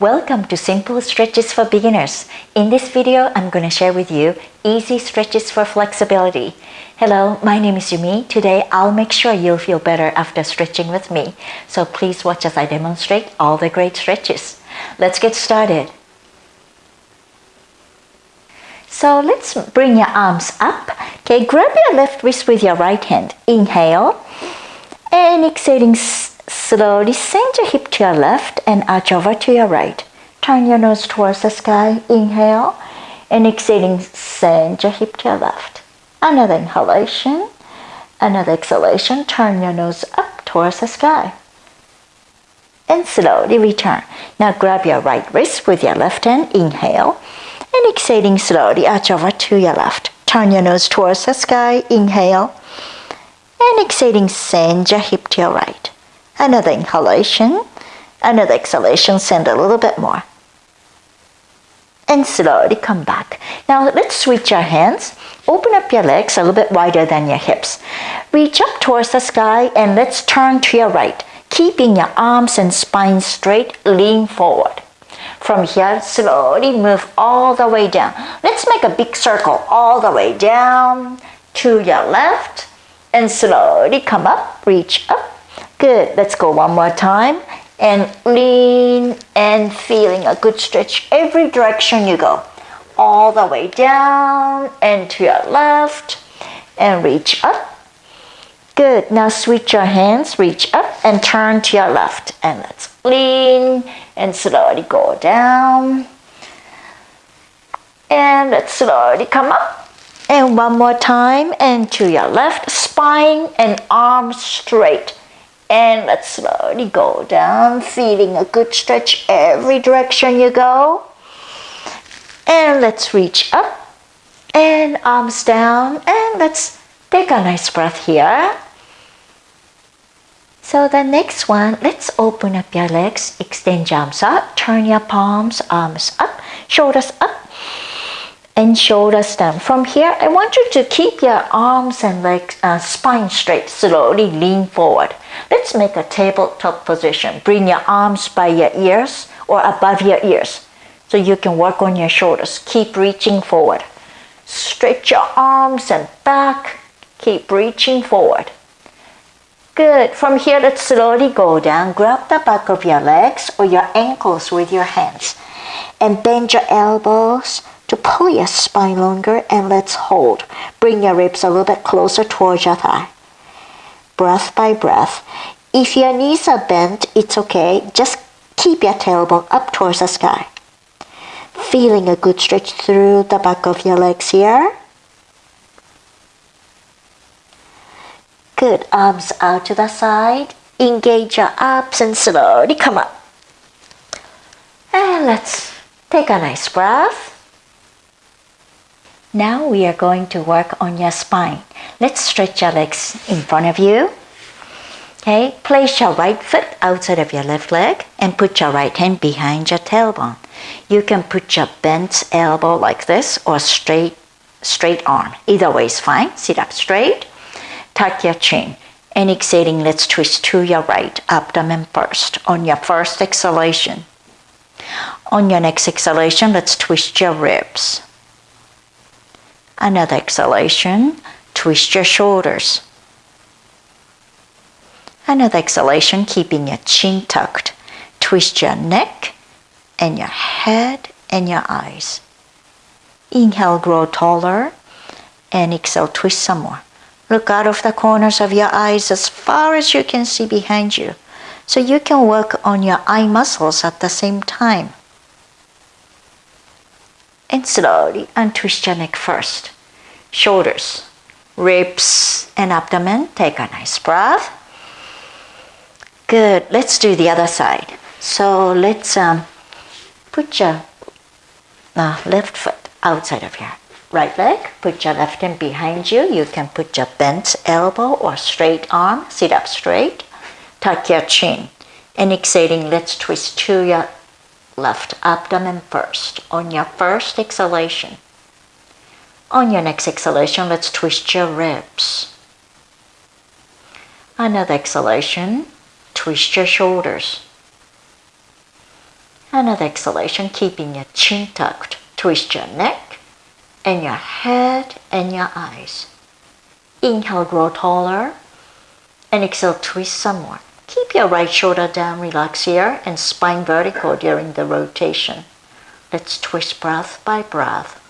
Welcome to Simple Stretches for Beginners. In this video, I'm going to share with you easy stretches for flexibility. Hello, my name is Yumi. Today, I'll make sure you'll feel better after stretching with me. So please watch as I demonstrate all the great stretches. Let's get started. So let's bring your arms up. Okay, grab your left wrist with your right hand. Inhale. And exhaling Slowly send your hip to your left and arch over to your right. Turn your nose towards the sky. Inhale. And exhaling, send your hip to your left. Another inhalation. Another exhalation. Turn your nose up towards the sky. And slowly return. Now grab your right wrist with your left hand. Inhale. And exhaling slowly, arch over to your left. Turn your nose towards the sky. Inhale. And exhaling, send your hip to your right. Another inhalation, another exhalation, send a little bit more. And slowly come back. Now let's switch our hands. Open up your legs a little bit wider than your hips. Reach up towards the sky and let's turn to your right. Keeping your arms and spine straight, lean forward. From here, slowly move all the way down. Let's make a big circle all the way down to your left and slowly come up, reach up Good. Let's go one more time. And lean and feeling a good stretch every direction you go. All the way down and to your left and reach up. Good. Now switch your hands, reach up and turn to your left. And let's lean and slowly go down. And let's slowly come up. And one more time and to your left, spine and arms straight. And let's slowly go down, feeling a good stretch every direction you go. And let's reach up and arms down and let's take a nice breath here. So the next one, let's open up your legs, extend your arms up, turn your palms, arms up, shoulders up, and shoulders down. From here, I want you to keep your arms and legs, uh, spine straight, slowly lean forward. Let's make a tabletop position. Bring your arms by your ears or above your ears so you can work on your shoulders. Keep reaching forward. Stretch your arms and back. Keep reaching forward. Good. From here, let's slowly go down. Grab the back of your legs or your ankles with your hands and bend your elbows pull your spine longer and let's hold. Bring your ribs a little bit closer towards your thigh. Breath by breath. If your knees are bent, it's okay. Just keep your tailbone up towards the sky. Feeling a good stretch through the back of your legs here. Good. Arms out to the side. Engage your abs and slowly come up. And let's take a nice breath. Now we are going to work on your spine. Let's stretch your legs in front of you. Okay, place your right foot outside of your left leg and put your right hand behind your tailbone. You can put your bent elbow like this or straight straight arm. Either way is fine. Sit up straight. Tuck your chin. And exhaling, let's twist to your right abdomen first on your first exhalation. On your next exhalation, let's twist your ribs. Another exhalation, twist your shoulders. Another exhalation, keeping your chin tucked. Twist your neck and your head and your eyes. Inhale, grow taller. And exhale, twist some more. Look out of the corners of your eyes as far as you can see behind you. So you can work on your eye muscles at the same time and slowly untwist your neck first. Shoulders, ribs, and abdomen. Take a nice breath. Good. Let's do the other side. So let's um, put your uh, left foot outside of your right leg. Put your left hand behind you. You can put your bent elbow or straight arm. Sit up straight. Tuck your chin. And exhaling, let's twist to your left abdomen first on your first exhalation. On your next exhalation, let's twist your ribs. Another exhalation, twist your shoulders. Another exhalation, keeping your chin tucked. Twist your neck and your head and your eyes. Inhale, grow taller. And exhale, twist some more. Keep your right shoulder down, relax here, and spine vertical during the rotation. Let's twist breath by breath.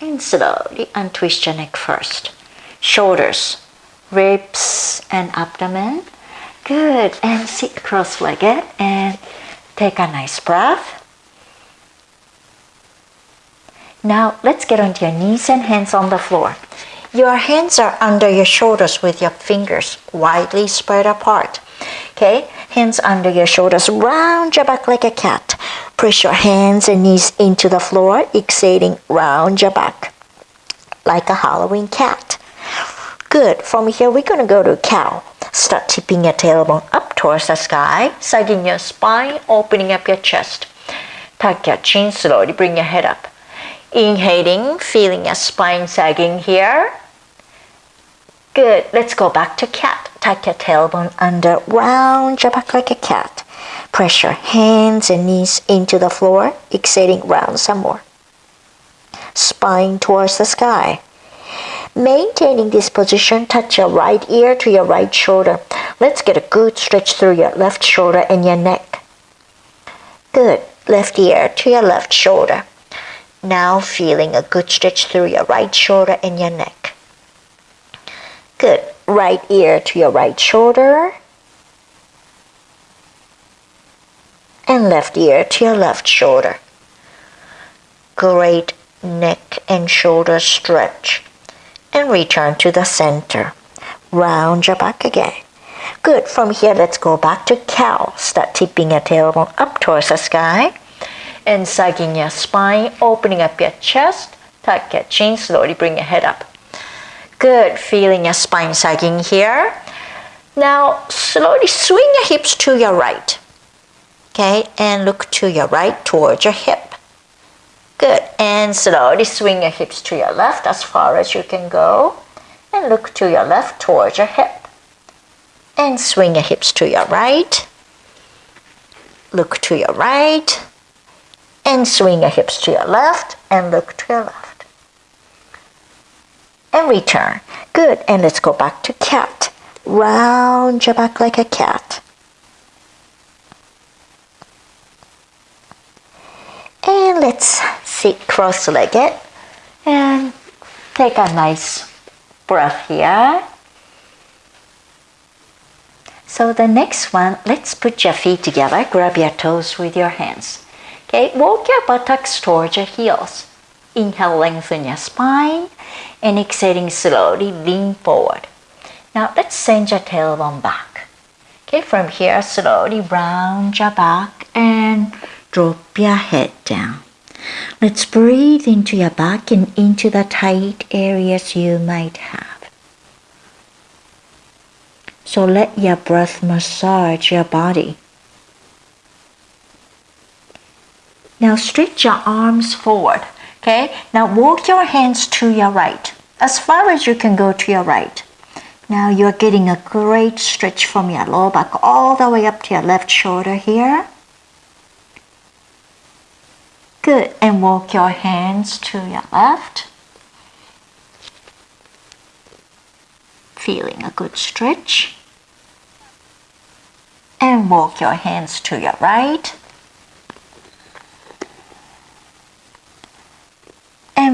And slowly untwist your neck first. Shoulders, ribs, and abdomen. Good. And sit cross legged and take a nice breath. Now let's get onto your knees and hands on the floor. Your hands are under your shoulders with your fingers widely spread apart. Okay, hands under your shoulders, round your back like a cat. Press your hands and knees into the floor, exhaling round your back like a Halloween cat. Good. From here, we're to go to cow. Start tipping your tailbone up towards the sky, sagging your spine, opening up your chest. Tuck your chin slowly, bring your head up. Inhaling, feeling your spine sagging here. Good. Let's go back to cat. Tuck your tailbone under, round your back like a cat. Press your hands and knees into the floor, exhaling round some more. Spine towards the sky. Maintaining this position, touch your right ear to your right shoulder. Let's get a good stretch through your left shoulder and your neck. Good. Left ear to your left shoulder. Now feeling a good stretch through your right shoulder and your neck. Good. Right ear to your right shoulder. And left ear to your left shoulder. Great neck and shoulder stretch. And return to the center. Round your back again. Good. From here, let's go back to cow. Start tipping your tailbone up towards the sky. And sagging your spine, opening up your chest. Tuck your chin, slowly bring your head up. Good, feeling your spine sagging here. Now slowly swing your hips to your right. Okay, and look to your right towards your hip. Good, and slowly swing your hips to your left as far as you can go. And look to your left towards your hip. And swing your hips to your right. Look to your right. And swing your hips to your left and look to your left and return. Good, and let's go back to cat. Round your back like a cat. And let's sit cross-legged and take a nice breath here. So the next one, let's put your feet together, grab your toes with your hands. Okay, walk your buttocks towards your heels. Inhale, lengthen your spine and exhaling slowly, lean forward. Now let's send your tailbone back. Okay, from here, slowly round your back and drop your head down. Let's breathe into your back and into the tight areas you might have. So let your breath massage your body. Now stretch your arms forward. Okay, now walk your hands to your right, as far as you can go to your right. Now you're getting a great stretch from your lower back all the way up to your left shoulder here. Good, and walk your hands to your left. Feeling a good stretch. And walk your hands to your right.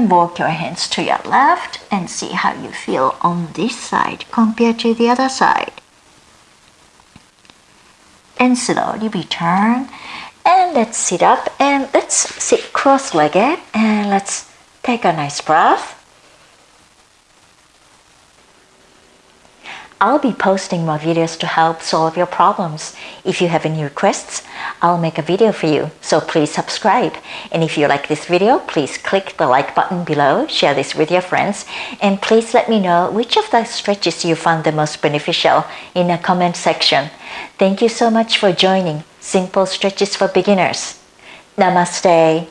and walk your hands to your left and see how you feel on this side compared to the other side. And slowly return and let's sit up and let's sit cross-legged and let's take a nice breath. I'll be posting more videos to help solve your problems. If you have any requests, I'll make a video for you, so please subscribe. And if you like this video, please click the like button below, share this with your friends, and please let me know which of the stretches you found the most beneficial in the comment section. Thank you so much for joining Simple Stretches for Beginners. Namaste.